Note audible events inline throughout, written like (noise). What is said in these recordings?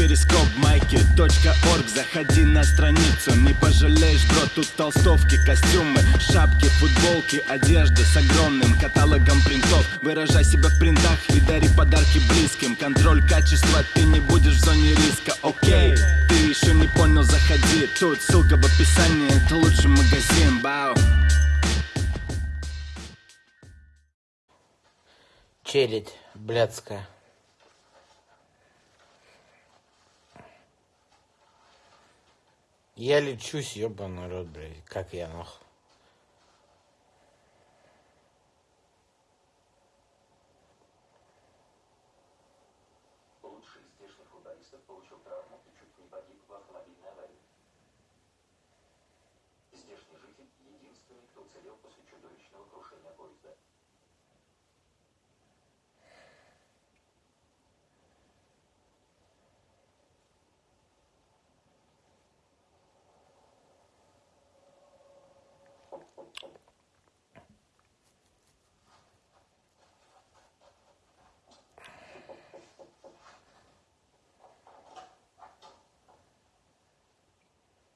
перископ майки .орг. Заходи на страницу, не пожалеешь, бро Тут толстовки, костюмы, шапки, футболки Одежда с огромным каталогом принтов. Выражай себя в принтах и дари подарки близким. Контроль качества, ты не будешь в зоне риска, окей Ты еще не понял, заходи. Тут ссылка в описании, это лучший магазин, бау. Челядь блядская. Я лечусь, ебаный рот, блядь. Как я нахуй. Лучший из здешних футболистов получил травму и чуть не погиб в автомобильной аварии. Здешний житель – единственный, кто уцелел после чудовищного крушения поезда.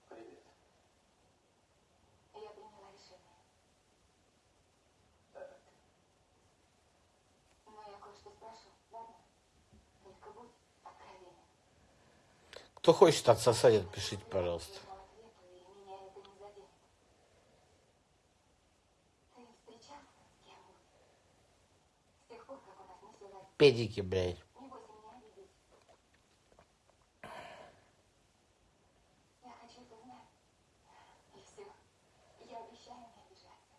Привет. Я приняла решение. Так, Но я кое-что спрошу, ладно? Только будь откровенен. Кто хочет отсосать, отпишите, пожалуйста. По ответу, и меня это не заденет. Ты встречался с кем-нибудь? С тех пор, как у нас не связались? Педики, блядь. Не бойся меня обидеть. Я хочу это знать. И все. Я обещаю не обижаться.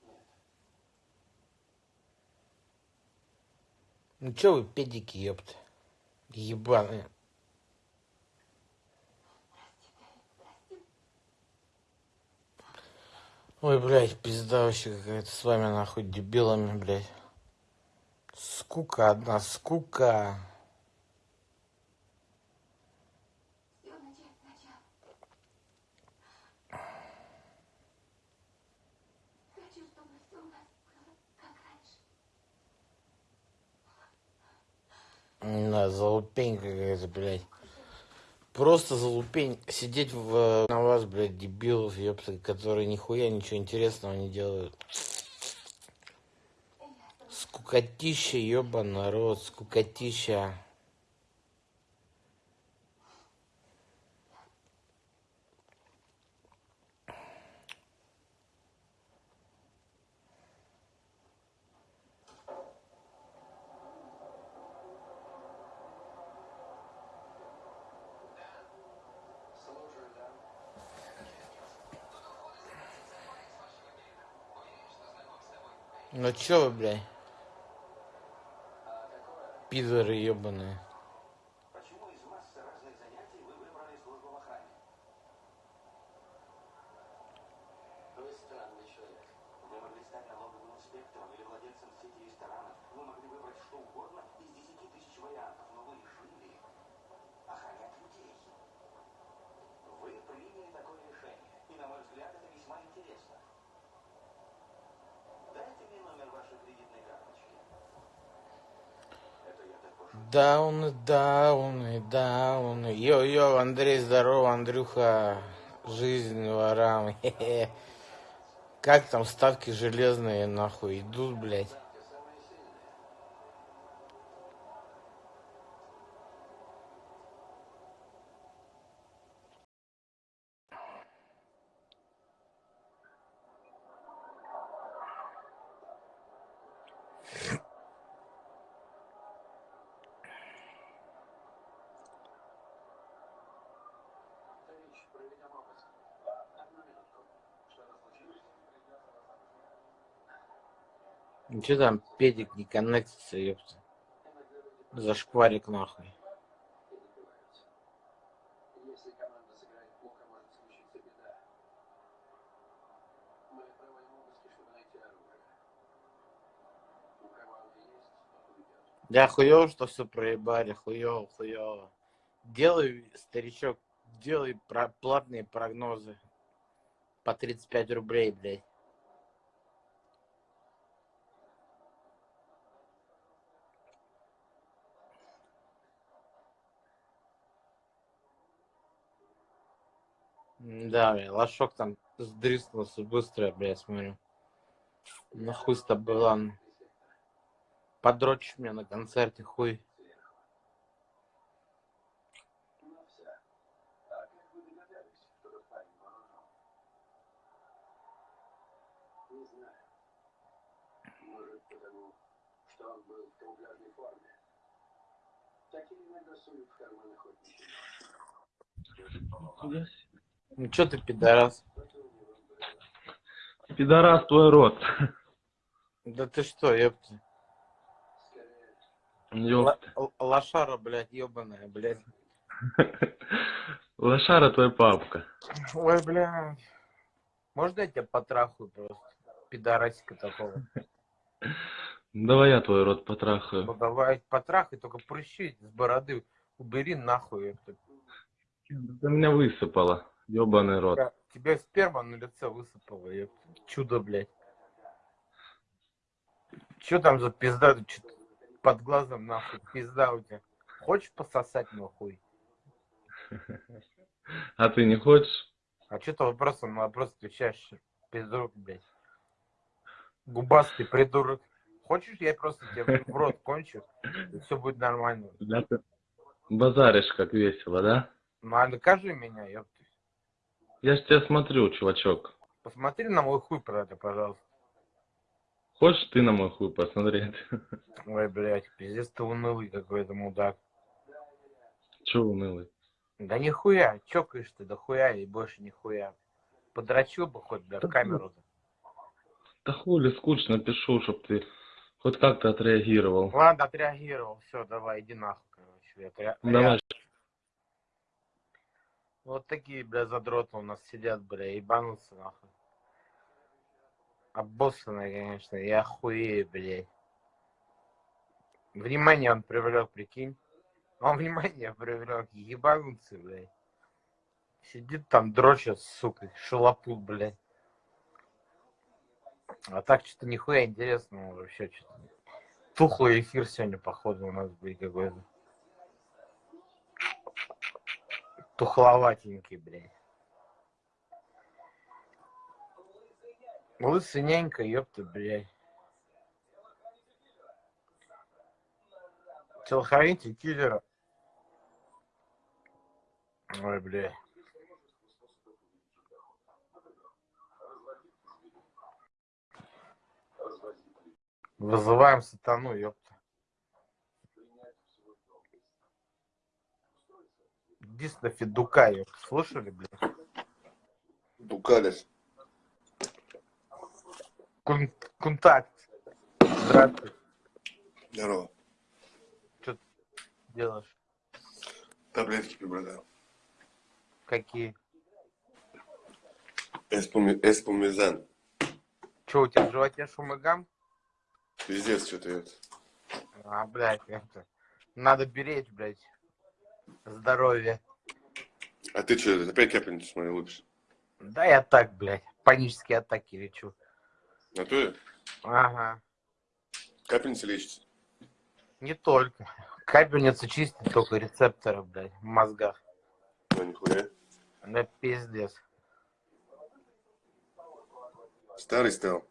нет. Ну чё вы педики, ёпта? Ебаные. Ой, блядь, пизда вообще какая-то с вами нахуй дебилами, блядь. Скука одна, скука. Все начать сначала. Хочу, чтобы все у нас было как раньше. Да, залупень какая-то, блядь. Просто залупень. Сидеть в, на вас, блядь, дебилов, ёпта, которые нихуя ничего интересного не делают. Скукотища, ёба народ, скукотища. Чё вы, блядь, пидоры ёбаные. Почему из массы разных занятий вы выбрали службу в охране? Вы странный человек. Вы могли стать налоговым инспектором или владельцем сети ресторанов. Вы могли выбрать что угодно из 10 тысяч вариантов, но вы решили охранять людей. Вы приняли такое решение, и, на мой взгляд, это весьма интересно. Дайте мне номер вашей кредитной карточки. Это Дауны, дауны, дауны. Йо-йо, Андрей, здорово, Андрюха. Жизнь ворам. (laughs) Хе-хе. Как там ставки железные, нахуй, идут, блядь. Чё там, педик не коннектится, ёпта. Зашкварик, нахуй. Да хуёво, что все проебали, хуёво, хуёво. Делай, старичок, делай про платные прогнозы. По 35 рублей, блядь. Да, бля, лошок там сдриснулся быстро, бля, смотрю. Ну хуй с тобой, ладно. Подрочишь меня на концерте, хуй. Не что. Ну чё ты, пидорас? Пидорас твой рот. Да ты что, ёпта. Ёпта. Лошара, блядь, ёбаная, блядь. (laughs) Лошара твой папка. Ой, блядь. Можно я тебя потрахаю просто? Пидорасика такого. Давай я твой рот Ну потрахаю. давай потрахай, только прыщи с бороды убери нахуй. Ты меня высыпала. Ёбаный рот. Тебе сперма на лице высыпало, ёпта. Чудо, блядь. Чё там за пизда? Под глазом нахуй пизда у тебя. Хочешь пососать нахуй? (laughs) А ты не хочешь? А что ты вопросом на вопрос отвечаешь? Придурок, блядь. Губастый придурок. Хочешь, я просто тебе в рот кончу, и все будет нормально. Да ты базаришь как весело, да? Ну, а накажи меня, ёпта. Я ж тебя смотрю, чувачок. Посмотри на мой хуй, правда, пожалуйста. Хочешь ты на мой хуй посмотреть? (laughs) Ой, блядь, пиздец ты унылый какой-то мудак. Чё унылый? Да нихуя, чокаешь ты, да хуя и больше нихуя. Подрочил бы хоть, бля, в камеру-то. Да хули, скучно пишу, чтоб ты хоть как-то отреагировал. Ладно, отреагировал, все, давай, иди нахуй, короче. Я Давай. Вот такие, бля, задроты у нас сидят, бля, ебанутся, нахуй. Обоссанные, конечно, я охуею, блядь. Внимание он привлек, прикинь. Он внимание привлек, ебанутся, блядь. Сидит там, дрочит, сука, шалопут, блядь. А так что-то нихуя интересного вообще, что-то. Тухлый эфир сегодня, походу, у нас будет какой-то. Тухловатенький, блядь. Лысый нянька, ёпта, блядь. Телохранитель киллера. Ой, блядь. Вызываем сатану, ёпта. Дисна Федука, ёпта. Слышали, блядь? Дукалис. Кон- контакт. Здравствуй. Здорово. Что делаешь? Таблетки прибродал. Какие? Эспуми... Эспумизан. Че, у тебя в животе шум и гам? Пиздец, что-то это. А, блядь, это... Надо беречь, блядь. Здоровье. А ты что, опять капельницу смотрел лучше? Да я так, блядь. Панические атаки лечу. А то Ага. капельница лечится. Не только. Капельница чистит только рецепторы, блядь, в мозгах. Ну, нихуя. Да пиздец. Старый стал.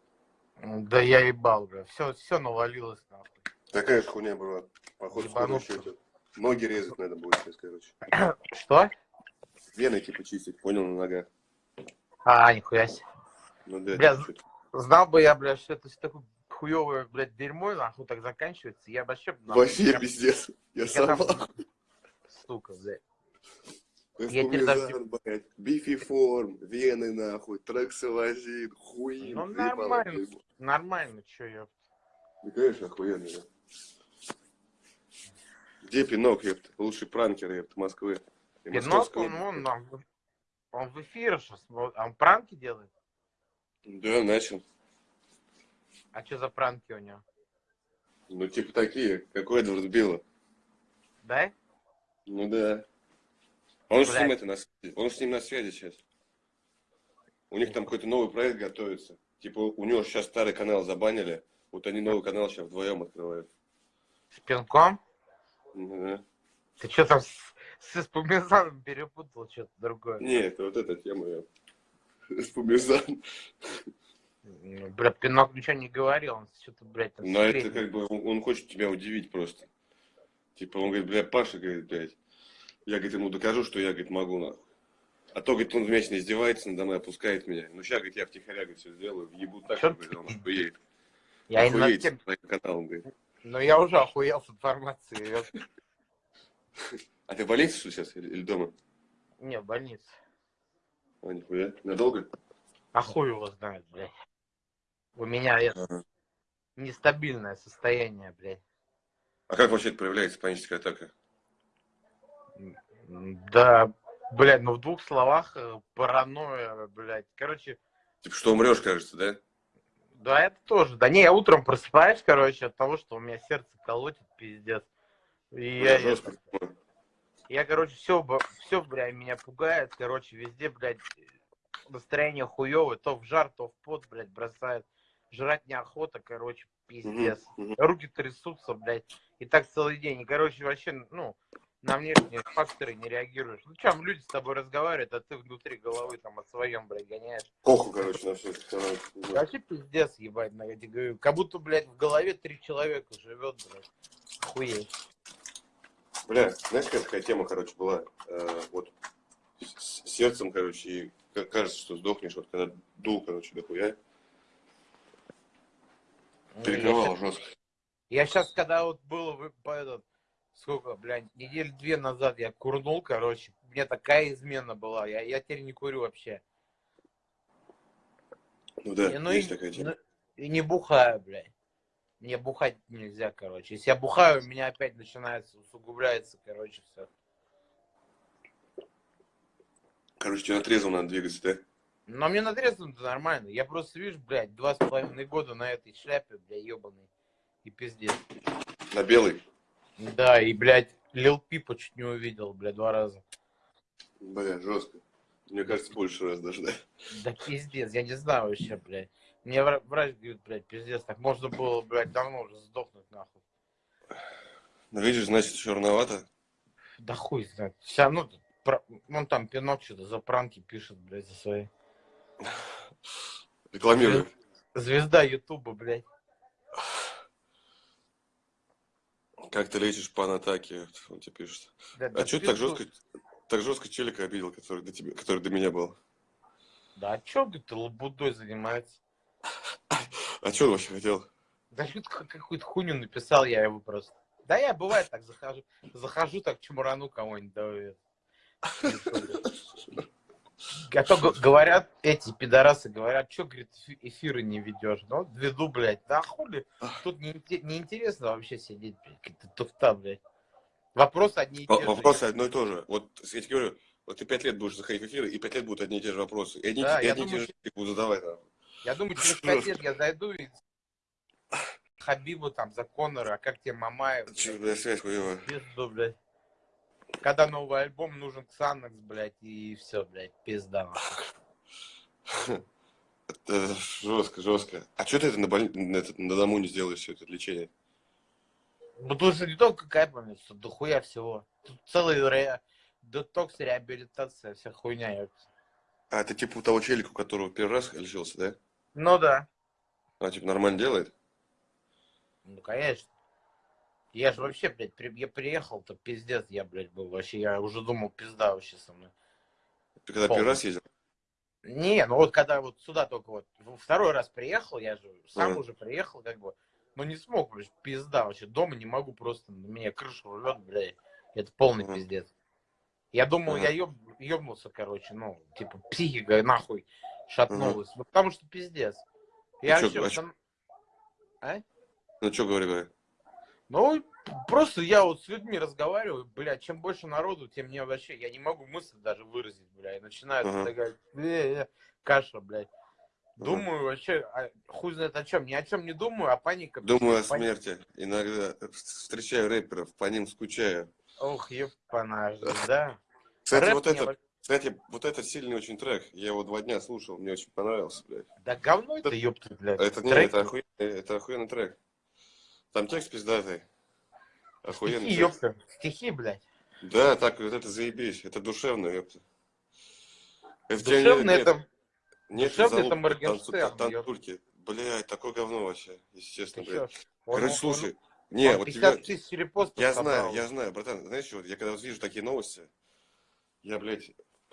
Да я ебал, блядь. Все, все навалилось, нахуй. Такая ж хуйня была. Походу, скоро еще это. Ноги резать надо будет сейчас, короче. Что? Вены типа чистить, понял, на ногах. А, нихуя себе. Ну да, Бля. Знал бы я, блядь, что это все такое хуевое, блядь, дерьмо, нахуй так заканчивается, я вообще... нахуй, Вообще прям, пиздец. Я я сам там- Сука, блядь. я тебе даже- блядь. Бифиформ, вены нахуй, трексилазин, хуин. Ну, нормально. Нормально, чё, ёпт. Да, конечно, охуенно, да. Где Пинок, ёпта? Лучший пранкер, ёпта, Москвы. И Пинок, он, он, он, он в эфире сейчас, он пранки делает? Да, начал. А что за пранки у него? Ну, типа такие, как у Эдварда Билла. Да? Ну да. Он же с ним это на связи. Он же с ним на связи сейчас. У них там какой-то новый проект готовится. Типа у него сейчас старый канал забанили. Вот они новый канал сейчас вдвоем открывают. С пинком? Ну. Ты что там с, с Эспумезаном перепутал что-то другое. Нет, вот эта тема, я. (laughs) Спумизан. Ну, Бля, Пинок ничего не говорил, он что-то, блядь, там Но это как бы, он, он хочет тебя удивить просто. Типа, он говорит, бля, Паша, говорит, блядь, я, говорит, ему докажу, что я, говорит, могу, нахуй. А то, говорит, он вечно издевается надо мной, опускает меня. Ну, сейчас, говорит, я втихаря, говорит, все сделаю, въебу так, что, говорит, он охуеет. Я Охуеет тем- с твоим каналом, говорит. Но я уже охуел с информацией. А ты в больнице, что сейчас, или, дома? Не, в больнице. А, нихуя. Надолго? А хуй его знает, блядь. У меня это Ага. нестабильное состояние, блядь. А как вообще это проявляется, паническая атака? Да, блядь, ну в двух словах э, паранойя, блядь. Короче, Типа, что умрешь, кажется, да? Да, это тоже. Да не, я утром просыпаюсь, короче, от того, что у меня сердце колотит, пиздец. И я, жестко. это- я, короче, все, все, блядь, меня пугает, короче, везде, блядь, настроение хуевое, то в жар, то в пот, блядь, бросает. Жрать неохота, короче, пиздец. Руки трясутся, блядь, и так целый день. И, короче, вообще, ну, на внешние факторы не реагируешь. Ну, чем люди с тобой разговаривают, а ты внутри головы там о своем, блядь, гоняешь. Похуй, короче, на все. Вообще пиздец, ебать, на эти говорю. Как будто, блядь, в голове три человека живет, блядь. Охуеть. Бля, знаешь, какая такая тема, короче, была? Э, вот с сердцем, короче, и ка- кажется, что сдохнешь, вот когда дул, короче, дохуя. Перекрывало жестко. Я сейчас, когда вот было, вы- по этот, сколько, блядь, недель две назад я курнул, короче, у меня такая измена была, я, я теперь не курю вообще. Ну да, И, ну, есть и, такая тема. ну, и не бухаю, блядь. Мне бухать нельзя, короче. Если я бухаю, у меня опять начинается, усугубляется, короче, все. Короче, тебе на трезвом надо двигаться, да? Но мне надрезано нормально. Я просто, видишь, блядь, два с половиной года на этой шляпе, блядь, ебаный. И пиздец. На белый? Да, и, блядь, Лил Пипа чуть не увидел, блядь, два раза. Бля, жестко. Мне кажется, больше раз даже, да? Да пиздец, я не знаю вообще, блядь. Мне вра- врач говорит, блядь, пиздец, так можно было, блядь, давно уже сдохнуть, нахуй. Ну, видишь, значит, черновато. Да хуй знает. Вся, ну, про- вон там Пинок что-то за пранки пишет, блядь, за свои. Рекламирую. Звезда Ютуба, блядь. Как ты лечишь панатаки? Он тебе пишет. Да, А да что ты так жестко, так жестко челика обидел, который до, тебя, который до меня был? Да а чё ты лабудой занимается? А что он вообще хотел? Да как- какую-то хуйню написал я его просто. Да я бывает так захожу, захожу так чморану кого-нибудь, да. (laughs) А то говорят, эти пидорасы говорят, что, говорит, эфи- эфиры не ведешь? Ну, веду, блядь, да хули, тут не, инте- неинтересно вообще сидеть, блядь, какая-то туфта, блядь. Вопросы одни и те же. Вопросы одно и то же. Вот я тебе говорю, вот ты пять лет будешь заходить в эфиры, и пять лет будут одни и те же вопросы. И одни, Да, и я одни и те думаю, же люди будут задавать. нахуй. Я думаю, через пять лет я зайду и Хабибу там за Конора, а как тебе Мамаев? блядь? Чё, бля, связь хуевая. Пизду, блядь. Когда новый альбом нужен Ксанакс, блядь, и все, блядь, пизда. (laughs) Это жестко, жестко. А что ты это на, боль... на, этот- на дому не сделаешь, все это лечение? Потому что не только кайпами, что дохуя всего. Тут целый ре... детокс, реабилитация, вся хуйня. А, это типа у того челика, у которого первый раз лечился, да? Ну да, А, типа, нормально делает? ну конечно. Я же вообще, блядь, при- я приехал-то пиздец, я, блядь, был вообще, я уже думал, пизда вообще со мной. Ты когда Полный. первый раз ездил? Не, ну вот когда вот сюда только вот во второй раз приехал, я же сам Ага. уже приехал, как бы, но не смог, блядь, пизда вообще. Дома не могу просто, на меня крышу рвет, блядь. Это полный Ага. пиздец. Я думал, Ага. я ёб, ёбнулся, короче, ну, типа, психика нахуй шатнулась. Ну, потому что пиздец. Я чё, вообще, а чё? а? Ну, что говори, говори. Ну, просто я вот с людьми разговариваю, блядь, чем больше народу, тем мне вообще, я не могу мысль даже выразить, блядь. Начинаю Ага. такая, «Э, э, каша, блядь. Думаю вообще, а, хуй знает о чем, ни о чем не думаю, а паника. Думаю о пани- смерти. Иногда встречаю рэперов, по ним скучаю. Ох, ебана, да. Кстати, Рэп вот это, во- кстати, вот это сильный очень трек. Я его два дня слушал, мне очень понравился, блядь. Да говно это, ёпта, блядь. Это не, Трек- это, охуенный, это охуенный трек. Там текст пиздатый. Охуенный Стихи, текст. ёпта, стихи, блядь. Да, так, вот это заебись, это душевно, ёпта. Тебя Душевно это... Нет, душевно это Моргенштерн, танцу- Танцульки. Блядь, такое говно вообще, естественно, блядь. Он- Короче, он- слушай, он не, вот 50 тебе... тысяч репостов Я собрал. знаю, я знаю, братан, знаешь, вот я когда вижу такие новости, я, блядь,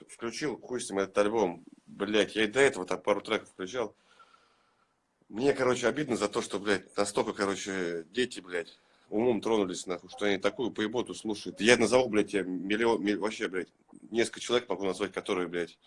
включил, хуй с ним этот альбом, блядь, я и до этого там пару треков включал. Мне, короче, обидно за то, что, блядь, настолько, короче, дети, блядь, умом тронулись, нахуй, что они такую поеботу слушают. Я назову, блядь, я миллион, вообще, блядь, несколько человек могу назвать, которые, блядь,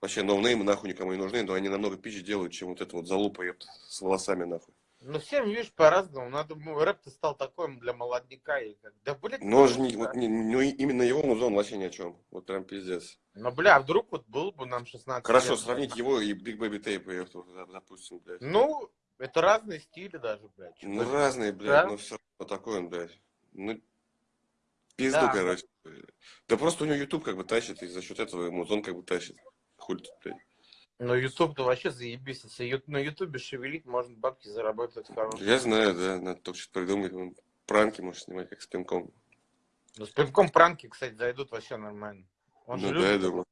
вообще ноунеймы нахуй никому не нужны, но они намного пизже делают, чем вот это вот залупа, ёпта, с волосами, нахуй. Ну, всем, видишь, по-разному. Надо, ну, рэп-то стал такой для молодняка. И как, да, блядь, Но же не, да. вот не- ну, именно его музон вообще ни о чем. Вот прям пиздец. Ну, бля, а вдруг вот был бы нам 16 Хорошо, лет, сравнить его и Big Baby Tape, допустим, блядь. Ну, это разные стили даже, блядь. Ну, разные, блядь, Да? но все равно такой он, блядь. Ну, пизду, Да. короче. Да просто у него YouTube как бы тащит, и за счет этого музон как бы тащит. Хуй тут, блядь. Ну, YouTube-то вообще заебись. Если на Ютубе шевелить, можно бабки заработать хорошие. Я знаю, да, надо только что придумать. Он Пранки может снимать, как с пинком. Ну, с пивком пранки, кстати, зайдут вообще нормально. Он же Ну да, я любит, думаю.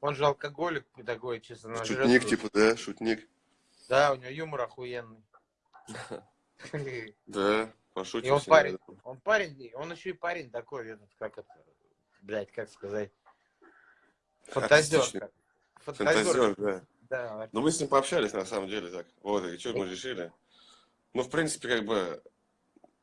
он же алкоголик такой, чисто на Шутник, жрёт. типа, да, шутник. Да, у него юмор охуенный. (laughs) Да, пошутим. И он парень, да. он парень, он еще и парень такой, этот, как это, блядь, как сказать, фантазер. Фантазер, да. Да, Ну, мы с ним пообщались, на самом деле, так. Вот, и что мы решили? Ну, в принципе, как бы,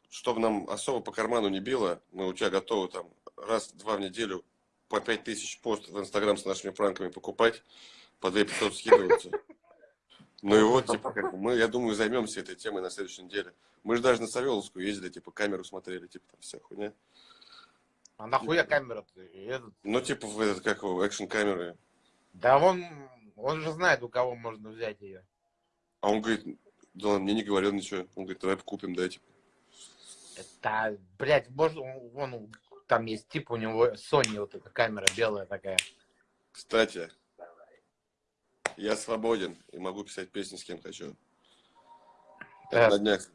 чтобы нам особо по карману не било, мы у тебя готовы там раз-два в неделю по пять тысяч пост в Инстаграм с нашими пранками покупать, по 2 500 скидываться. Ну и вот, типа, как мы, я думаю, займемся этой темой на следующей неделе. Мы же даже на Савеловскую ездили, типа, камеру смотрели, типа, там вся хуйня. а нахуя камера-то? И этот- Ну, типа, в этот, как экшн-камеры. Да он, он же знает, у кого можно взять ее. А он говорит, да он мне не говорил ничего. Он говорит, давай купим, да, типа. Это, блядь, может, он, вон, там есть тип у него, Sony вот эта камера белая такая. Кстати, я свободен и могу писать песни с кем хочу. Да. На днях.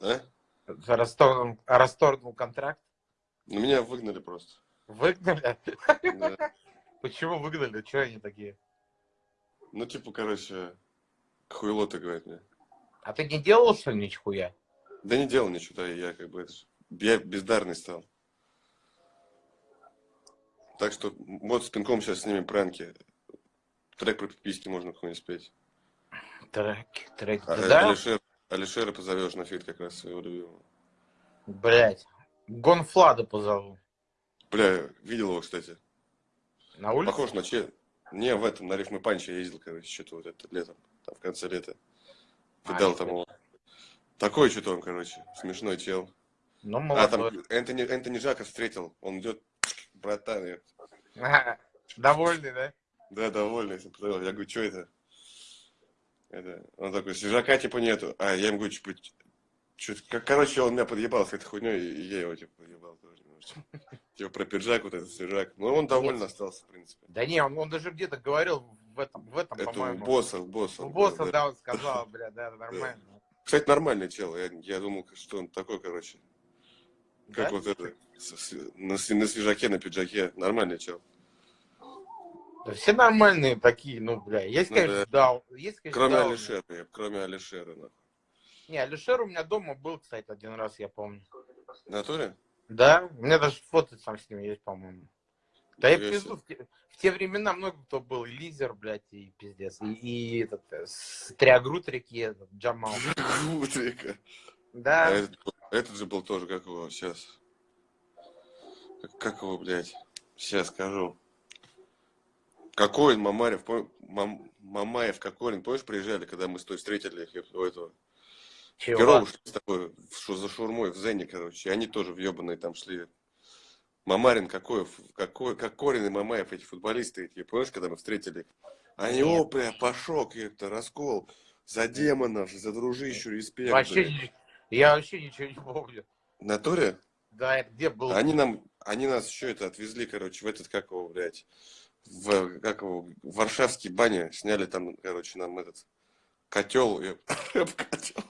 А? Расторгнул, расторгнул контракт. Ну, меня выгнали просто. Выгнали? Да. Почему выгнали? Че они такие? Ну, типа, короче, хуйло ты, говорит мне. А ты не делал, что ли, нихуя? Да не делал ничего, да, я как бы, это я бездарный стал. Так что вот с пинком сейчас снимем пранки. Трек про пиписьки можно какой-нибудь спеть. Треки, треки. А, да? Алишер, Алишера позовешь на feat как раз своего любимого. Блять. Гонфладда позову. Бля, видел его, кстати. На улице? Похож на че... Не, в этом, на Рифмы и Панчи ездил, короче, что-то вот это летом, там в конце лета. А, Видал что там его. Такой что-то он, короче, смешной чел. Ну, А, там. Энтони, Энтони Жаков встретил, он идет, братан, я- Довольный, да? да, довольный, я говорю, что это? это? Он такой, свежака типа нету, а я ему говорю, типа, как, короче, он меня подъебал с этой хуйней, и я его, типа, подъебал тоже немножечко. Типа, про пиджак, вот этот свежак. Ну, он доволен остался, в принципе. Да не, он, он даже где-то говорил в этом, в этом, Это у по-моему. босса, у босса. У босса, говорил, да, он сказал, бля, да, нормально. Кстати, нормальный чел. Я, я думал, что он такой, короче. Как Да? вот это. на, на свежаке, на пиджаке. Нормальный чел. Да все нормальные такие, ну, бля. Есть, Ну, конечно, да. Есть, конечно, Кроме дауны. Алишера. Кроме Алишера. нахуй. Не, Алишер у меня дома был, кстати, один раз, я помню. В натуре? Да, у меня даже фото там с ним есть, по-моему. Да я пизду, в те, в те времена много кто был, и Лизер, блядь, и пиздец, и, и этот, э, с Триагрут реки, этот, Джамал. (laughs) Утрика. А Да, этот, этот же был тоже, как его сейчас. Как, как его, блядь? Сейчас скажу. Кокорин, Мамарев, пом- Мам- Мамаев, Кокорин, помнишь, приезжали, когда мы с той встретили их у этого? С тобой в шу- за шурмой в Зене, короче. Они тоже в ебаные там шли. Мамарин, какой, какой, Кокорин и Мамаев, эти футболисты, эти, помнишь, когда мы встретили их? Они, о, бля, пошок, это, раскол. За демонов, за дружищу, респект. Вообще, я вообще ничего не помню. Натуре? Да, это где был? Они нам, они нас еще это отвезли, короче, в этот, как его, блядь, в, как его, в Варшавский баня, сняли там, короче, нам этот котел, (laughs) котел.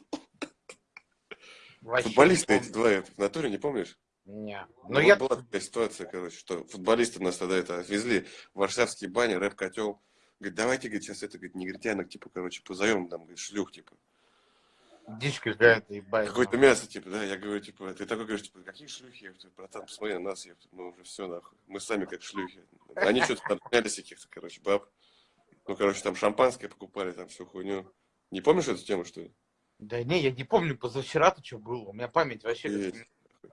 Вообще Футболисты эти два, в натуре, не помнишь? Не. Ну, Ну, вот я... была такая ситуация, короче, что футболисты нас тогда это отвезли в варшавские бани, рэп-котел. Говорит, давайте, говорит, сейчас это, говорит, негритянок, типа, короче, позовем, там, говорит, шлюх, типа. Дичь какая-то, ебать. Какое-то мясо, типа, да, я говорю, типа, ты такой говоришь, типа, какие шлюхи, говорю, братан, посмотри на нас, говорю, мы уже все, нахуй, мы сами как шлюхи. Они что-то там снялись каких-то, короче, баб. Ну, короче, там шампанское покупали, там всю хуйню. Не помнишь эту тему, что ли? Да не, я не помню, позавчера-то что было. У меня память вообще как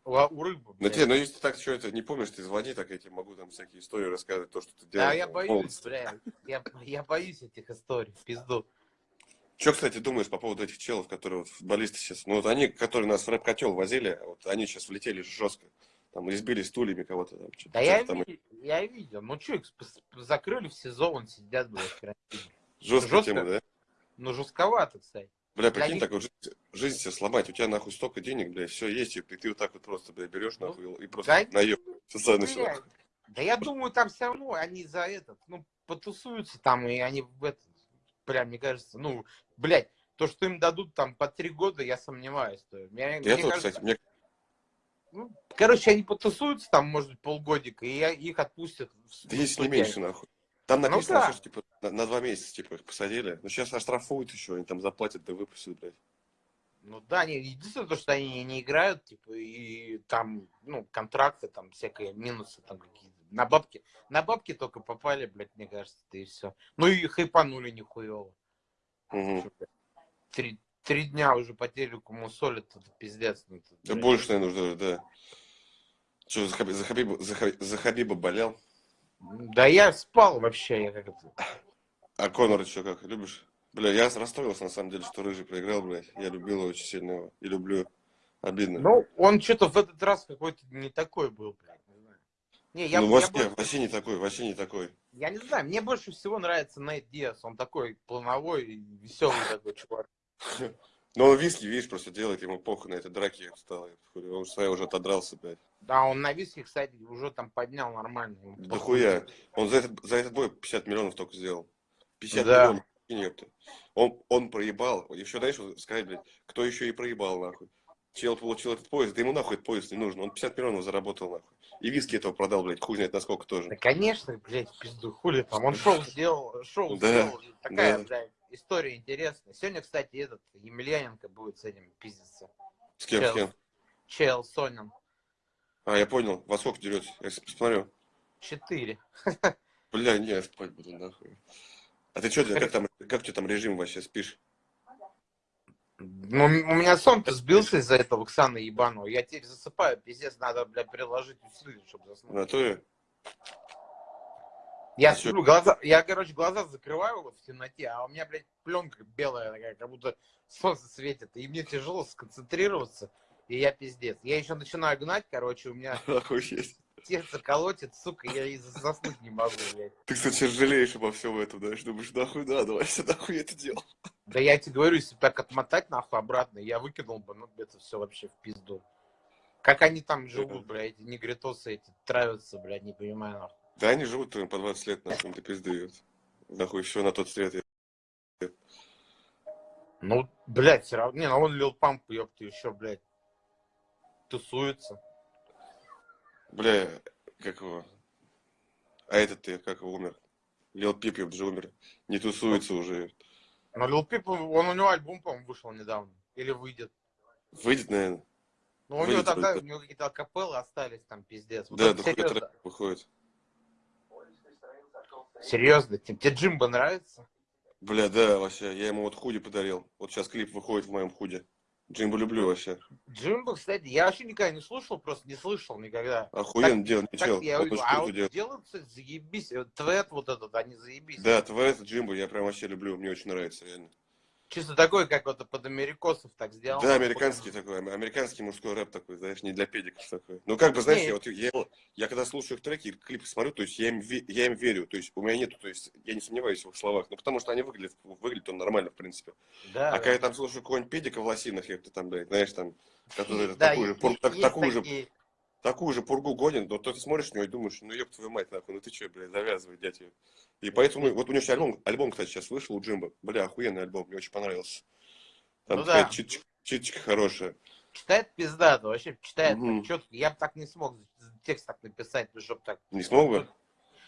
у, у рыбы. Ну, тебе, ну, если ты так что это не помнишь, ты звони, так я тебе могу там всякие истории рассказывать, то, что ты делал. Да, я боюсь, бля. Я, я боюсь этих историй, пизду. Что, кстати, думаешь по поводу этих челов, которые вот футболисты сейчас, ну, вот они, которые нас в рэп-котел возили, вот они сейчас влетели жестко. Там избили стульями кого-то там. Да я, там ви- я видел. Ну что, их закрыли в сезон, сидят, блядь. Жесткая жестко. тема, да? Ну, жестковато, кстати. Бля, прикинь, них- так вот жизнь, жизнь себе сломать, у тебя нахуй столько денег, бля, все есть, и ты вот так вот просто, бля, берешь Ну, нахуй и просто да наеб. Социально все. Бля, Да я думаю, там все равно они за этот, ну, потусуются там, и они в этот, прям, мне кажется, ну, блядь, то, что им дадут там по три года, я сомневаюсь. То, мне, Я мне тут, кажется, кстати, мне, ну, короче, они потусуются там, может полгодика, и я, их отпустят. да есть не меньше, нахуй. Там Ну написано, да. вообще, что, типа, на, на два месяца, типа, их посадили. Но сейчас оштрафуют еще, они там заплатят, да выпустят, блядь. Ну да, не, единственное то, что они не играют, типа, и там, ну, контракты, там, всякие минусы там какие-то. На бабки, на бабки только попали, блядь, мне кажется, да и все. Ну и хайпанули нихуево. Блядь, Три, три дня уже по телеку мусолят, это пиздец. ну, это, Да больше, наверное, уже, да. Что, за, Хаби- за, Хабиба, за, Хаби- за Хабиба болел? Да я спал вообще, я как это... А Конор еще как, любишь? Бля, я расстроился, на самом деле, что Рыжий проиграл, блядь. Я любил его очень сильно его. И люблю. Обидно. Ну, он что-то в этот раз какой-то не такой был, блядь, не я, ну, я вообще, больше- вообще не такой, вообще не такой. Я не знаю, мне больше всего нравится Нейт Диас. Он такой плановой веселый такой чувак. Но он виски, видишь, просто делает, ему похуй на это драки стало. Он своя уже отодрался, блядь. Да, он на виске, кстати, уже там поднял нормально. Да хуя. Он за этот, за этот бой 50 миллионов только сделал. 50 Да. миллионов. ёпта. Он, он проебал. Еще, знаешь, сказать, блядь, кто еще и проебал, нахуй. Чел получил этот поезд, да ему нахуй этот поезд не нужен. Он 50 миллионов заработал, нахуй. И виски этого продал, блядь, хуй знает насколько тоже. Да, конечно, блядь, пизду, хули там. Он шоу сделал, шоу Да, сделал. Такая, да. блядь, история интересная. Сегодня, кстати, этот Емельяненко будет с этим пиздиться. С кем, с Чел. кем? Чел Сонин. А, я понял. Во сколько дерется? Я посмотрю. Четыре. (laughs) Бля, не, я спать буду, нахуй. А ты что, как там, как тебя там режим вообще, спишь? Ну, у меня сон-то сбился из-за этого Оксаны ебаного. Я теперь засыпаю, пиздец, надо, бля, приложить усилия, чтобы заснуть. В натуре? Я А сплю, глаза, я, короче, глаза закрываю в темноте, а у меня, блядь, пленка белая такая, как будто солнце светит, и мне тяжело сконцентрироваться, и я пиздец. Я еще начинаю гнать, короче, у меня (laughs) сердце колотит, сука, я и заснуть не могу, блядь. Ты, кстати, жалеешь обо всем этом, да? Думаешь, нахуй надо, вообще нахуй я это делал. Да я тебе говорю, если так отмотать нахуй обратно, я выкинул бы, ну, это все вообще в пизду. Как они там живут, блядь, эти негритосы эти травятся, блядь, не понимаю, нахуй. Да они живут по 20 лет, им ты пизды. Нахуй еще на тот свет. Ну, блядь, все равно. Не, ну он Лил Памп, ёпта, еще, блядь, тусуется. Бля, как его? А этот ты, как его, умер? Лил Пип, ёпт, же умер. Не тусуется уже. Но Лил Пип, он у него альбом, по-моему, вышел недавно. Или выйдет. Выйдет, наверное. Ну, у него тогда, у него какие-то акапеллы остались там, пиздец. Вот Да, да хуй выходит. Серьезно, тебе, Джимбо нравится? Бля, да, вообще, я ему вот худи подарил. Вот сейчас клип выходит в моем худе. Джимбо люблю вообще. Джимбо, кстати, я вообще никогда не слушал, просто не слышал никогда. Охуенно Так чел. я Вот говорю, а вот делает. делают, кстати, заебись. Твет вот этот, они заебись. Да, твой Джимбо я прям вообще люблю, мне очень нравится, реально. Чисто такой, как вот под америкосов так сделал. Да, американский такой, ам- американский мужской рэп такой, знаешь, не для педиков такой. Ну, как бы, знаешь, я вот, я, я когда слушаю их треки, клипы смотрю, то есть я им, я им верю, то есть у меня нету, то есть я не сомневаюсь в их словах, ну, потому что они выглядят, выглядят он нормально, в принципе. Да, А да. когда я там слушаю какого-нибудь педика в лосинах, я там, блядь, знаешь, там, который Да, такую, же, такую, же, такие. Такую же пургу гонит, но то ты смотришь на него и думаешь, ну, ёб твою мать, нахуй, ну ты что, блядь, завязывай, дядь её. И поэтому, вот у него сейчас альбом, альбом, кстати, сейчас вышел у Джимба, бля, охуенный альбом, мне очень понравился. Там Ну да. читочка, читочка хорошая. читает пиздато, вообще читает так четко. Я бы так не смог текст так написать, ну, чтобы так... Не смог бы?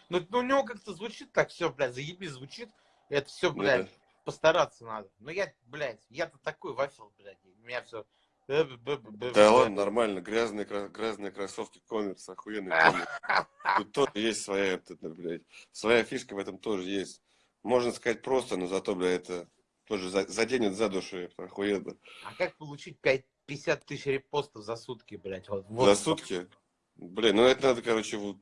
Ну, ну, у него как-то звучит так все, блядь, заебись звучит. Это все, Ну блядь, да. постараться надо. Но я, блядь, я-то такой вафел, блядь. У меня все... Да ладно, нормально. Грязные, грязные кроссовки коммерс, охуенный коммерс. (laughs) Тут тоже есть своя, блядь, своя фишка в этом тоже есть. Можно сказать просто, но зато, блядь, это тоже за- заденет за душу, это охуенно. А как получить 5, 50 тысяч репостов за сутки, блядь? Вот, вот. За сутки? Блин, ну это надо, короче, вот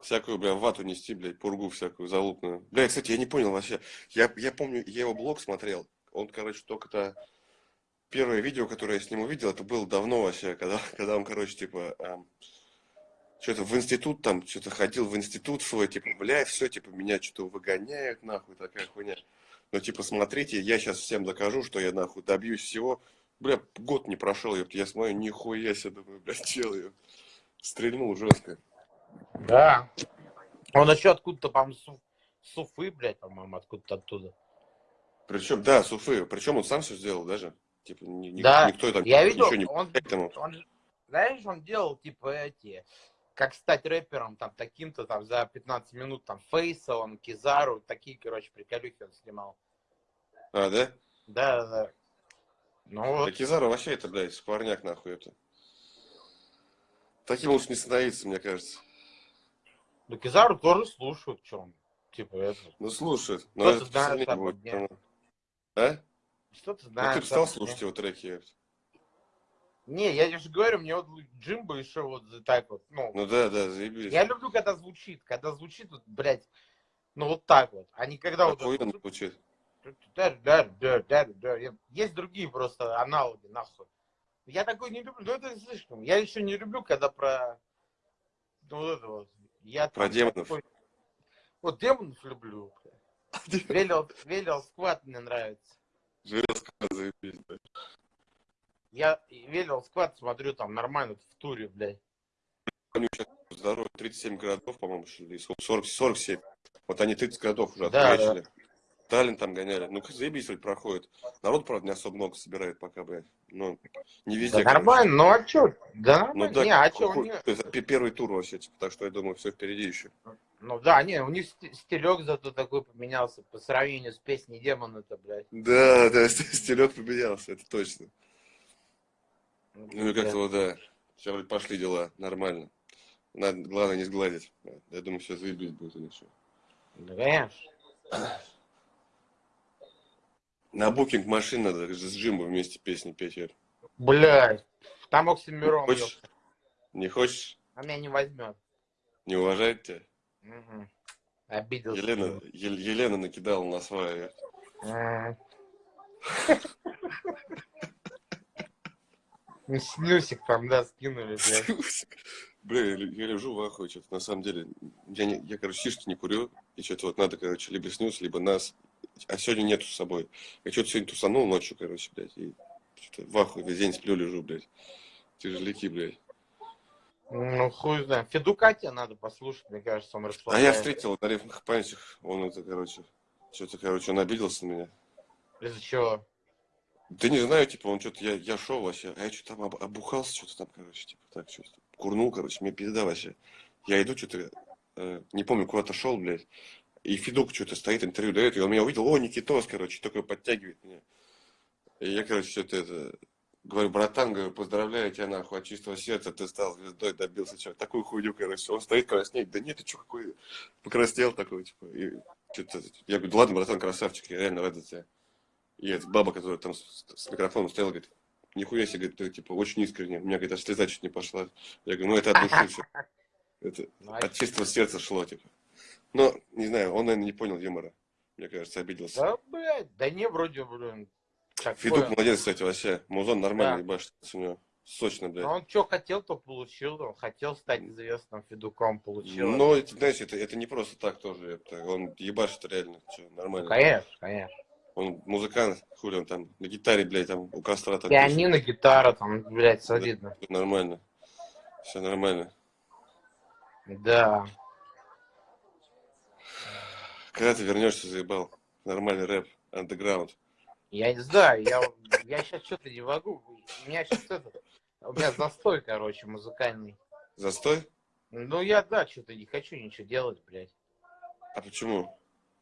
всякую, бля, вату нести, блядь, пургу всякую залупную. Бля, кстати, я не понял вообще. Я, я помню, я его блог смотрел. Он, короче, только-то... Первое видео, которое я с ним увидел, это было давно вообще, когда, (laughs) когда он, короче, типа, что-то в институт там, что-то ходил в институт свой, типа, бля, все, типа, меня что-то выгоняют, нахуй, такая хуйня. Но, типа, смотрите, я сейчас всем докажу, что я, нахуй, добьюсь всего. Бля, год не прошел, ёпт, я смотрю, нихуя себе, думаю, блядь, (laughs) чел, ёпт. Стрельнул жестко. Да. Он еще откуда-то, по-моему, с с Уфы, блядь, по-моему, откуда-то оттуда. Причем, да, Суфы, причем он сам все сделал даже. Типа, ни- Да, никто там Я видел, ничего не он, к этому. он знаешь, он делал, типа, эти, как стать рэпером, там, таким-то, там, за 15 минут, там, Фейса, он, Кизару, такие, короче, приколюхи он снимал. А, да? Да, да, да. Ну, Да вот, Кизару вообще это, блядь, скворняк нахуй это. Таким лучше не становиться, мне кажется. ну, Кизару тоже слушают, что он, типа, это, Ну, слушает. Но это сильнее там будет. потому- А? Что ты Ну, знаешь. ты стал слушать его треки? Не, я же говорю, мне вот Джимбо еще вот так вот, ну, Ну да, да, заебись. я люблю, когда звучит, когда звучит, вот, блядь, ну, вот так вот, а не когда вот... Охуенно звучит. Да, да, да, да, да. Есть другие просто аналоги, нахуй. Я такой не люблю, ну это слишком. Я еще не люблю, когда про ну, вот это вот. Я Про демонов. такой- Вот демонов люблю. (laughs) Велел, велел сквад мне нравится. Железка, заебись, да. Я велел сквад смотрю там нормально в туре, блядь. У них сейчас здоровье 37 городов, по-моему, что ли, сколько? 40, 47. Вот они 30 городов уже Да, отхуячили. Таллин там гоняли. Ну, заебись вроде проходит. Народ, правда, не особо много собирает пока, блядь. Ну, не везде. Да нормально, ну а чё? Да. Ну, да, не, а чё, у хуй- них- то есть, пе- первый тур вообще, типа, так что я думаю, все впереди еще. Ну да, не, у них сти- стилек зато такой поменялся по сравнению с песней демон это, блядь. Да, да, (laughs) стилек поменялся, это точно. Ну и Да. как-то вот, да. Сейчас вроде пошли дела, нормально. Надо, главное не сгладить. Я думаю, все заебись будет или что. Да, конечно. На букинг машин надо с Джимбо вместе песни петь. Юр. Блядь, там Оксимирон, Хочешь? Не хочешь? а меня не возьмет. Не уважает тебя? Мгм. Обиделся. Елена, Ел- Елена накидала на свое. Ну, Снюсик там, да, скинули, блядь. Бля, я, лежу в ахуе, что-то на самом деле. Я, не, я, короче, шишки не курю, и что-то вот надо, короче, либо снюс, либо нас. А сегодня нету с собой. Я что-то сегодня тусанул ночью, короче, блядь, и что-то в ахуе весь день сплю, лежу, блядь. Тяжеляки, блядь. Ну, хуй знает. Федука тебе надо послушать, мне кажется, он А я встретил на рифмах памятях, он это, короче, что-то, короче, он обиделся на меня. Из-за чего? Да не знаю, типа, он что-то, я, я шел вообще, а я что-то там об- обухался, что-то там, короче, типа, так, что-то, курнул, короче, мне пизда вообще. Я иду, что-то, э, не помню, куда-то шел, блядь, и Федук что-то стоит, интервью дает, и он меня увидел, о, Никитос, короче, такой подтягивает меня. И я, короче, что-то это, говорю, братан, говорю, поздравляю тебя, нахуй, от чистого сердца, ты стал звездой, добился чего такую хуйню, короче, он стоит краснеет, да нет, ты что, какой, покраснел такой, типа, и что-то, я говорю, «Да ладно, братан, красавчик, я реально рад за тебя. И эта баба, которая там с, с микрофоном стояла, говорит, нихуя себе, говорит, ты, типа, очень искренне. У меня, говорит, аж слеза чуть не пошла. Я говорю, ну это от души все. Это Ну, а от чистого сердца шло, типа. Но, не знаю, он, наверное, не понял юмора. Мне кажется, обиделся. Да, блядь, да не, вроде, блин. Федук Такое. молодец, кстати, вообще. Музон нормально Да. ебашит у него. Сочно, блядь. Ну, он что хотел, то получил. Он хотел стать известным Федуком, получил. Но, это, знаешь, это, это не просто так тоже. Это, он ебашит реально. Ну, нормально. конечно, конечно. Он музыкант, хули он там, на гитаре, блядь, там у костра там. Пианино, гитара, там, блядь, солидно. пишет. Нормально. Все нормально. Да. Когда ты вернешься, заебал? Нормальный рэп, андеграунд. Я не знаю, я, я сейчас что-то не могу. У меня сейчас это... У меня застой, короче, музыкальный. Застой? Ну, я, да, что-то не хочу ничего делать, блядь. А почему?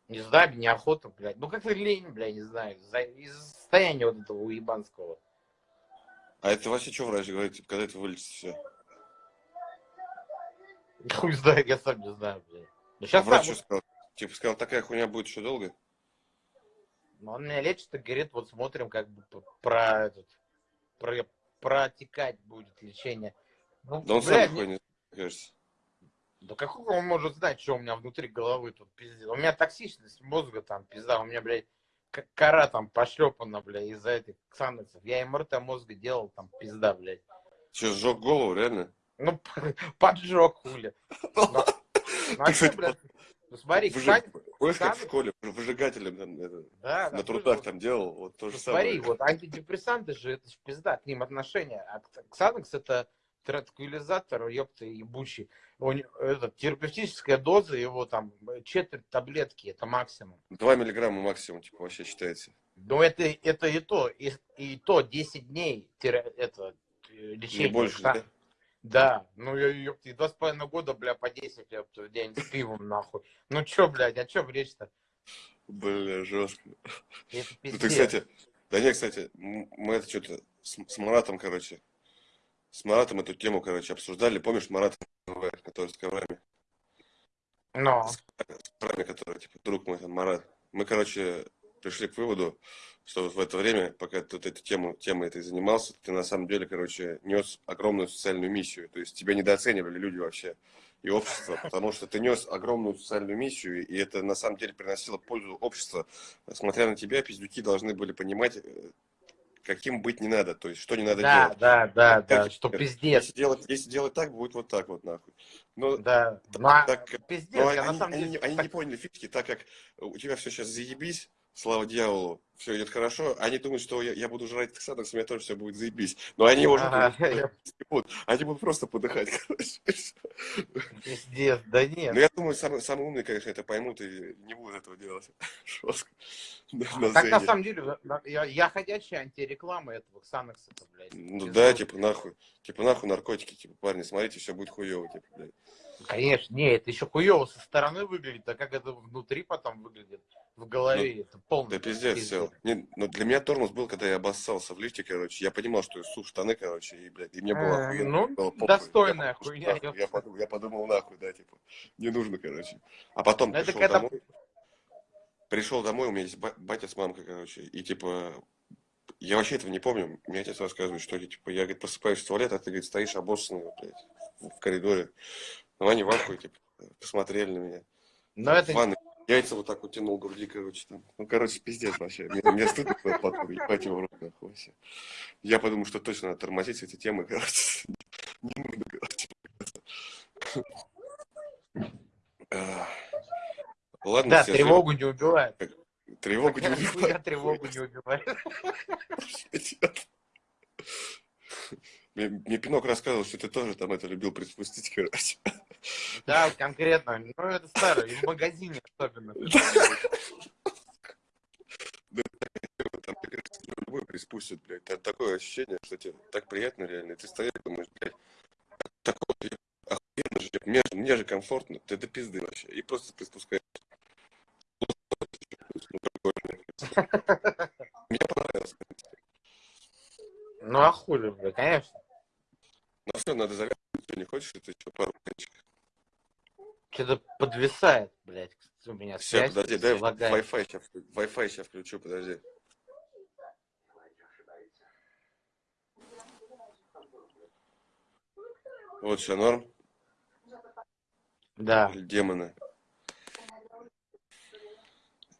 Не знаю, неохота, блядь. Ну, как-то лень, блядь, не знаю. За- Из-за состояния вот этого уебанского. А это вообще что врач говорит, типа, когда это вылечится все? (laughs) Хуй знает, я сам не знаю, блядь. Ну, А сейчас врач что сказал? Типа сказал, такая хуйня будет еще долго? Он меня лечит и говорит, вот смотрим, как бы про этот, про, протекать будет лечение. Ну, Да он сам блядь, такой не кажется. Да какого он может знать, что у меня внутри головы тут пиздец? У меня токсичность мозга там, пизда, у меня, блядь, к- кора там пошлепана, блядь, из-за этих ксанексов. Я МРТ мозга делал, там, пизда, блядь. Че, сжег голову, реально? Ну, (laughs) поджег, хули. (laughs) Ну, ну, а кстати, блядь? Ну, смотри, Выжиг- Помнишь, как в школе выжигателем там, это, да, на слушай, трудах вот- там делал? Вот то же Ну, самое. смотри, вот антидепрессанты же, это же пизда, к ним отношения. А Кс- Ксанекс это транквилизатор, ёпта, ебучий. Не- это, терапевтическая доза его там э, четверть таблетки, это максимум. 2 миллиграмма максимум, типа, вообще считается. Ну, это, это и то, и, и то 10 дней тера- это, э, лечение. Не больше, да? Да, ну, я, ёпта, и два с половиной года, бля, по 10, ёпта, в день с пивом, нахуй. Ну, чё, блядь, о чём речь-то? Бля, жестко. Это Ну ты, кстати, да не, кстати, мы это что-то с, с Маратом, короче, с Маратом эту тему, короче, обсуждали. Помнишь Марат, который с коврами? Но, С коврами, который, типа, друг мой, там, Марат. Мы, короче, пришли к выводу, что в это время, пока ты вот эту тему, темой этой занимался, ты на самом деле, короче, нес огромную социальную миссию. То есть тебя недооценивали люди вообще и общество, потому что ты нес огромную социальную миссию, и это на самом деле приносило пользу обществу. Смотря на тебя, пиздюки должны были понимать, э, каким быть не надо, то есть что не надо да, делать. да, да, Как да, что пиздец. Если делать, если делать так, будет вот так вот, нахуй. Но, Да, ну, а так, пиздец, но я на они, самом они деле... они так- не поняли фишки, так как у тебя все сейчас заебись, слава дьяволу, все идет хорошо, они думают, что я, я буду жрать Ксанакс, у меня тоже все будет заебись. Но они уже будут. они будут просто подыхать, (laughs) короче. Пиздец, да нет. Но я думаю, самые, самые умные, конечно, это поймут и не будут этого делать. (laughs) Жестко. Так на самом деле, я, я ходячая антиреклама этого Ксанекса, блядь. Ну да, типа нахуй. Типа нахуй наркотики, типа, парни, смотрите, все будет хуево, типа, блядь. Конечно, не, это еще хуево со стороны выглядит, а как это внутри потом выглядит, в голове, это полный Ну, Да пиздец, все. Не, ну для меня тормоз был, когда я обоссался в лифте, короче. Я понимал, что я сух штаны, короче, и, блядь, и мне было Э, охуенно. ну, было похуй. достойная Я хуйня, нахуй, Я подумал, я подумал, нахуй, да, типа, не нужно, короче. А потом Ну, это пришел когда- домой, пришел домой, у меня есть ба- батя с мамкой, короче, и, типа, я вообще этого не помню. Мне отец рассказывает, что, типа, я, говорит, просыпаюсь в туалет, а ты, говорит, стоишь обоссанный, блядь, в коридоре. Ну, они в ахуе, типа, посмотрели на меня. Но это В ванной яйца вот так вот тянул груди, короче, там. Ну, короче, пиздец вообще. Мне, мне стыдно было потом, ебать его рот, нахуй, вообще. Я подумал, что точно надо тормозить этой темы, короче. Не нужно, короче. Ладно, да, все, тревогу не убивает. Тревогу не Я убивай. тревогу не убивает. Мне, мне Пинок рассказывал, что ты тоже там это любил приспустить, короче. Да, конкретно. Ну, это старое, и в магазине особенно. Там, любой приспустит, блядь. Там такое ощущение, что тебе так приятно реально. Ты стоишь думаешь, блядь, такое же охуенно же, мне, же- мне же комфортно, ты до пизды вообще. И просто приспускаешь. (laughs) Мне понравилось. Ну, а хули, бля, конечно. Ну все, надо завязывать. Ты не хочешь, это еще пару кончиков? Что-то подвисает, блядь, у меня Все, связь подожди, дай. Wi-Fi сейчас, Wi-Fi сейчас включу, подожди. Вот все норм. Да. Демоны.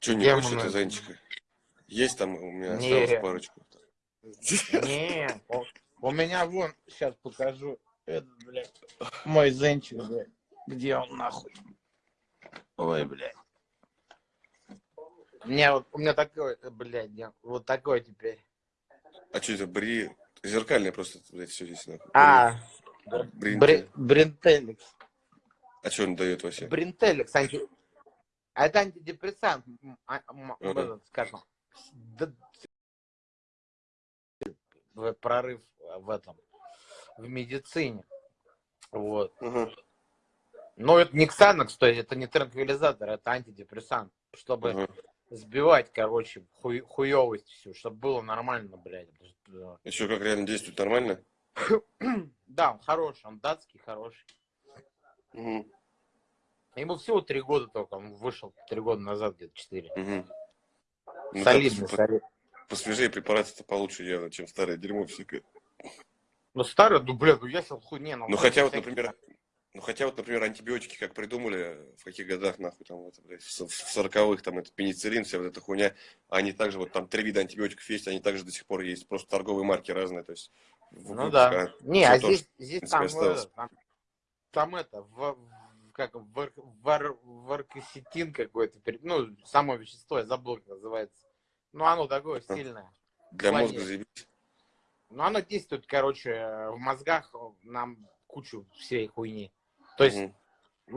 Че, не Демоны. хочешь это зайчика? Есть там у меня Не. осталось парочку. Не, у, меня вон, сейчас покажу. Этот, блядь, мой зенчик, блядь. Где он нахуй? Ой, блядь. У меня вот, у меня такой, блядь, вот такой теперь. А что это, бри... Зеркальное просто, блядь, все здесь. нахуй. А, Брин- бри, бринтеликс. А что он дает вообще? Бринтеликс, анти... это антидепрессант, а, Ага. скажем, прорыв в этом, в медицине. Вот. Мгм. Но это не Ксанакс, то есть это не транквилизатор, это антидепрессант, чтобы Мгм. сбивать, короче, хуй, хуевость всю, чтобы было нормально, блядь. Что, как реально действует нормально? (clears throat) Да, он хороший, он датский хороший. Мгм. Ему всего три года только, он вышел три года назад, где-то четыре. Ну, Солидный, так, солидный. Посвежее препараты-то получше явно, чем старое дерьмо всякое. Ну, старый, ну, блядь, ну, я сейчас хуй, не, ну, Ну хотя вот, например, ну хотя вот, например, антибиотики как придумали, в каких годах, нахуй, там, вот, блядь, в сороковых, там, это пенициллин, вся вот эта хуйня, они также, вот там три вида антибиотиков есть, они также до сих пор есть, просто торговые марки разные, то есть... в Ну да. а Не, а то здесь, здесь принципе, там, осталось. э, там, там это, в, как, вар, вар, варкосетин какой-то, ну, само вещество, я забыл, как называется. Ну, оно такое сильное. Для мозга заебись. Ну, оно действует, короче, в мозгах нам кучу всей хуйни. То есть Мгм.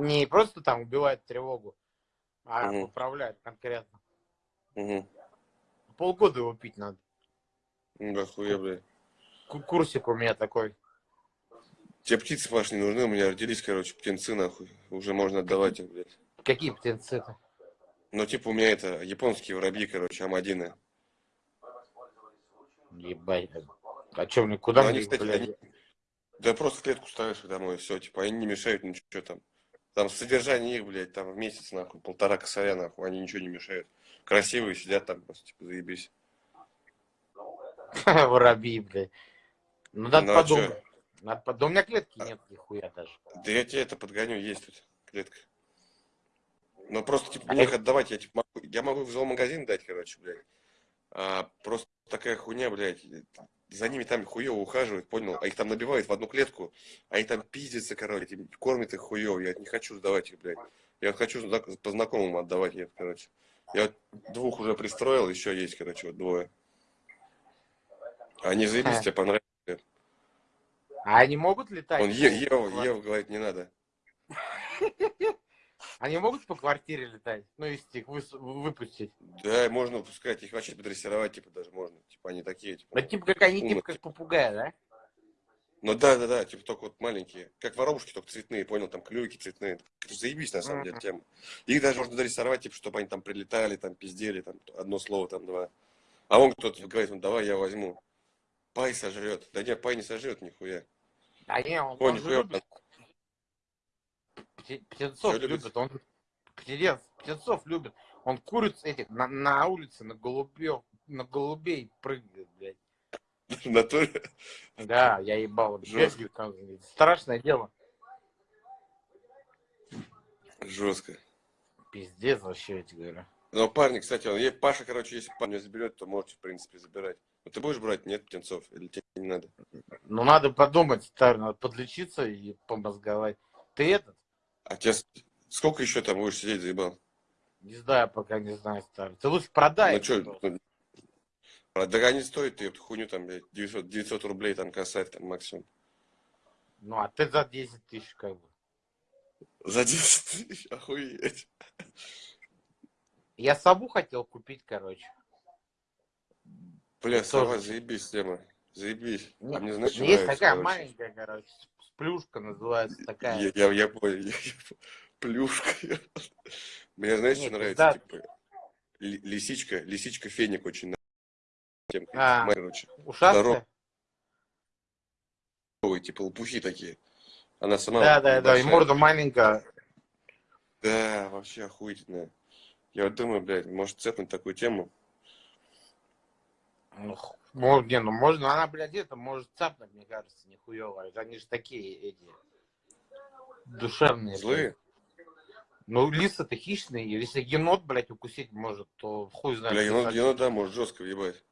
не просто там убивает тревогу, а Мгм. поправляет конкретно. Мгм. Полгода его пить надо. Ну да, хуя, блядь. Ку- Курсик у меня такой. Тебе птицы, Паш, не нужны, у меня родились, короче, птенцы, нахуй. Уже можно отдавать их, блядь. Какие птенцы-то? Ну, типа, у меня это, японские воробьи, короче, амадины. Ебать. А что мне, куда Ну, они, кстати, блядь? они- Да просто в клетку ставишь их домой, все, типа, они не мешают ничего там. Там содержание их, блядь, там в месяц, нахуй, полтора косаря, нахуй, они ничего не мешают. Красивые сидят там, просто, типа, заебись. (laughs) Воробьи, блядь. Ну, надо Ну, а подумать. Надо под- Да у меня клетки нет нихуя даже. Да я тебе это подгоню, есть тут клетка. Ну, просто, типа, А мне их отдавать, я, типа, могу, я могу в зоомагазин дать, короче, блядь. А просто такая хуйня, блядь, за ними там хуево ухаживают, понял? А их там набивают в одну клетку, а они там пиздятся, короче, этим- кормят их хуево. Я не хочу сдавать их, блядь. Я вот хочу по знакомым отдавать их, короче. Я вот двух уже пристроил, еще есть, короче, вот двое. Они заебись, Ха. тебе понравится. А они могут летать? Он по Е- Ева, квар- Ева говорит, не надо. (laughs) Они могут по квартире летать? Ну, если их выпустить. Да, можно выпускать, их вообще подрессировать, типа, даже можно. Типа, они такие, типа. Ну, типа как они, типа как попугая, да? Ну да, да, да, типа только вот маленькие. Как воробушки, только цветные, понял, там клюйки цветные. Это заебись, на самом деле, тема. Их даже можно дорисовать, типа, чтобы они там прилетали, там пиздели, там одно слово, там два. А он кто-то говорит, ну давай я возьму. Пай сожрет. Да нет, пай не сожрет нихуя. А не, он, Ой, он же любит. Пте- Птенцов любит. любит. Он птенец, птенцов любит. Он куриц этих на, на улице на голубев, на голубей прыгает, блядь. В натуре. Да, я ебал. Жестко. Страшное дело. Жестко. Пиздец вообще, я тебе говорю. Но парни, кстати, он, Паша, короче, если парня заберет, то можете, в принципе, забирать. Но ты будешь брать? Нет птенцов? Или тебе не надо? Ну, надо подумать, старый, надо подлечиться и помозговать. Ты этот? А с- сколько еще там будешь сидеть, заебал? Не знаю, пока не знаю, старый. Ты лучше продай. Ну что, просто. да они стоят, ты эту хуйню там, блядь, 900, 900 рублей там касать там максимум. Ну, а ты за 10 тысяч как бы. За 10 тысяч, охуеть. Я сову хотел купить, короче. Бля, сова, заебись тема. Заебись. А мне знаешь, Есть такая маленькая, короче, с- плюшка называется такая. Я, я, я понял, (laughs) я- я- плюшка. (laughs) Мне знаешь, что нравится? да. Типа, ли- лисичка, лисичка феник очень нравится. А. короче. Ушастая? типа лопухи такие. Она сама Да, да, да, и морда маленькая. Да, вообще охуительная. Я вот думаю, блядь, может цепнуть такую тему. Ну, не, ну можно, она, блядь, это может цапнуть, мне кажется, нихуево. Они же такие эти душевные. Злые? блядь. Ну, лисы-то хищные, и если енот, блядь, укусить может, то хуй знает. Бля, енот, енот, да, может жестко въебать.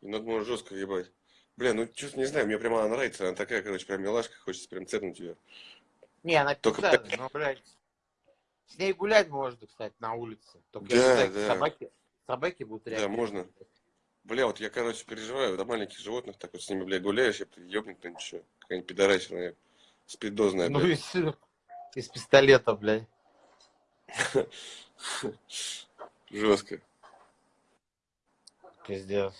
Енот может жестко въебать. Бля, ну чувство не знаю, мне прямо она нравится. Она такая, короче, прям милашка, хочется прям цепнуть ее. Не, она Только, печальная, но, блядь, с ней гулять можно, кстати, на улице. Только Да, если, да. собаки, собаки будут Да, реагировать. можно. Бля, вот я, короче, переживаю, до маленьких животных, так вот с ними, блядь, гуляешь, я ебнут кто-нибудь еще. Какая-нибудь пидорасина, спидозная, Ну, блядь. из, из пистолета, блядь. (laughs) Жестко. Пиздец.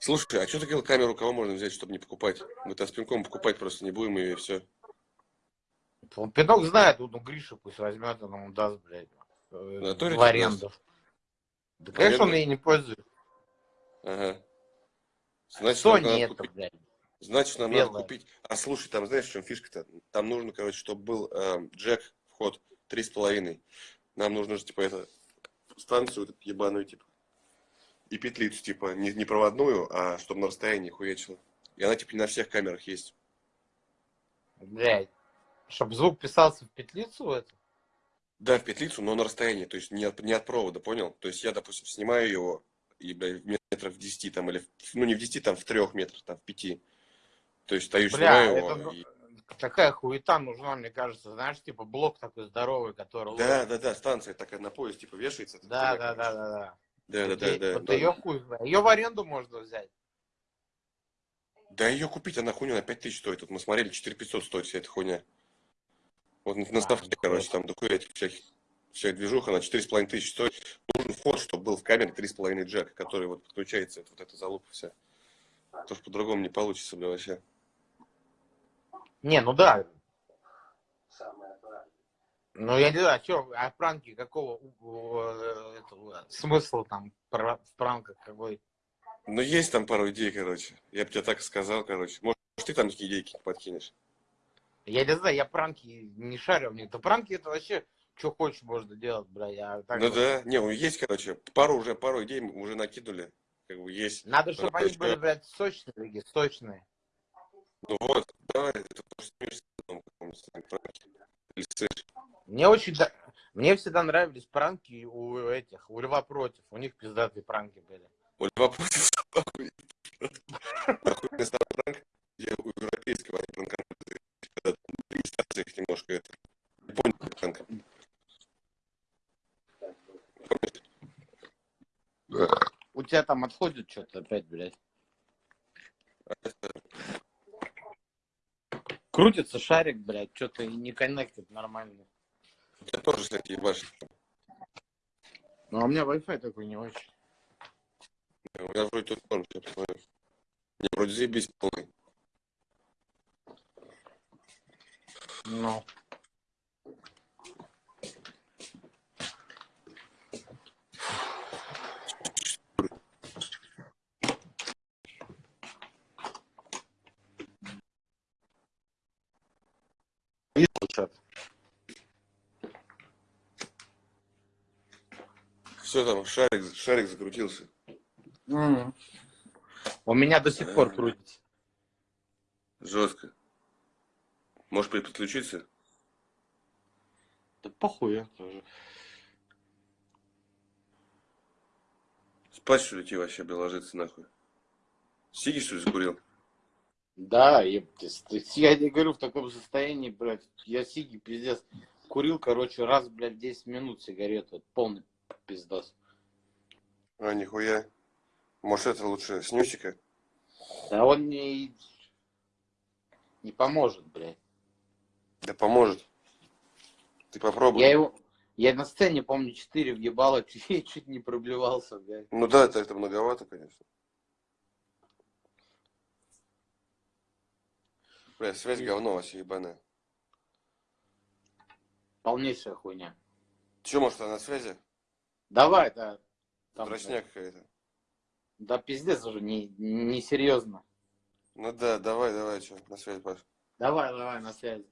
Слушай, а что ты говорил, камеру кого можно взять, чтобы не покупать? Мы-то с пинком покупать просто не будем и все. Он пинок знает, ну Гриша пусть возьмет, он ему даст, блядь, э, в аренду. Да, конечно, он ей не пользуется. Ага. Значит, Sony надо это, купить. блядь. Значит, нам надо белая. купить. А слушай, там знаешь, в чем фишка-то? Там нужно, короче, чтобы был эм, джек, вход три с половиной. Нам нужно же, типа, это станцию вот эту ебаную, типа, и петлицу, типа, не, не проводную, а чтобы на расстоянии хуячила. И она, типа, не на всех камерах есть. Блядь. Чтобы звук писался в петлицу, это? Да, в петлицу, но на расстоянии, то есть не от, не от провода, понял? То есть я, допустим, снимаю его, в метров в 10 там, или, ну, не в 10, там, в 3 метрах, там, в 5. То есть стою, Бля, снимаю это его. ну, и- такая хуета нужна, мне кажется. Знаешь, типа блок такой здоровый, который... Да, да, да, станция такая на пояс, типа, вешается. да, да, да, да, да. Да, да, да, да. Вот да. ее хуй. Ее в аренду можно взять. Да ее купить, она хуйня на 5000 стоит. Вот мы смотрели, 4500 стоит вся эта хуйня. Вот на, А, ставке, нихуя короче, там дохуя этих всяких, вся движуха, на 4500 тысяч стоит. Нужен вход, чтобы был в камере 3,5 джек, который вот подключается, это, вот эта залупа вся. То что по-другому не получится, бля, вообще. Не, ну да. Самое правильное. Ну я не знаю, что, а пранки какого этого, смысла там в пранках какой? Ну, есть там пару идей, короче. Я бы тебе так и сказал, короче. Может, ты там такие идейки подкинешь? Я не знаю, я пранки не шарю в них. Да пранки это вообще, что хочешь можно делать, бля. Я так ну вот- да, не, ну, есть, короче, пару уже, пару идей мы уже накинули. Как бы есть. Надо, чтобы они Короче, были, блядь, сочные, такие, сочные. Ну вот, давай, каком-нибудь слышь. Мне очень, да- мне всегда нравились пранки у этих, у Льва против. У них пиздатые пранки были. У Льва против. Охуенный старый пранк, где у европейского они пранканули, когда немножко это. Пранк. У тебя там отходит что-то опять, блядь. Крутится шарик, блядь, что-то не коннектит нормально. У тебя тоже, кстати, ебашит. Ну, а у меня Wi-Fi такой не очень. У меня вроде тут норм, сейчас посмотрю. Не, вроде заебись полный. Ну. Видел Все там, шарик, шарик закрутился. У меня до сих пор крутится. Жестко. Можешь при- подключиться? Да похуй я тоже. Спать, что ли, тебе вообще, ложиться нахуй? Сиги, что ли, закурил? Да, ебать, я тебе говорю, в таком состоянии, блядь, я сиги, пиздец, курил, короче, раз, блядь, 10 минут сигарету, полный пиздос. А, нихуя. Может, это лучше снюсика? А он не, не поможет, блядь. Да поможет. Ты попробуй. Я его, я на сцене, помню, 4 въебало, чуть, чуть не проблевался, блядь. Ну да, это, это многовато, конечно. Бля, связь говно вообще ебаная. Полнейшая хуйня. Че, может, она на связи? Давай, да. Там, Дрочняк какая-то. Да пиздец уже, не, не серьезно. Ну да, давай, давай, что, на связь, Паш. Давай, давай, на связи.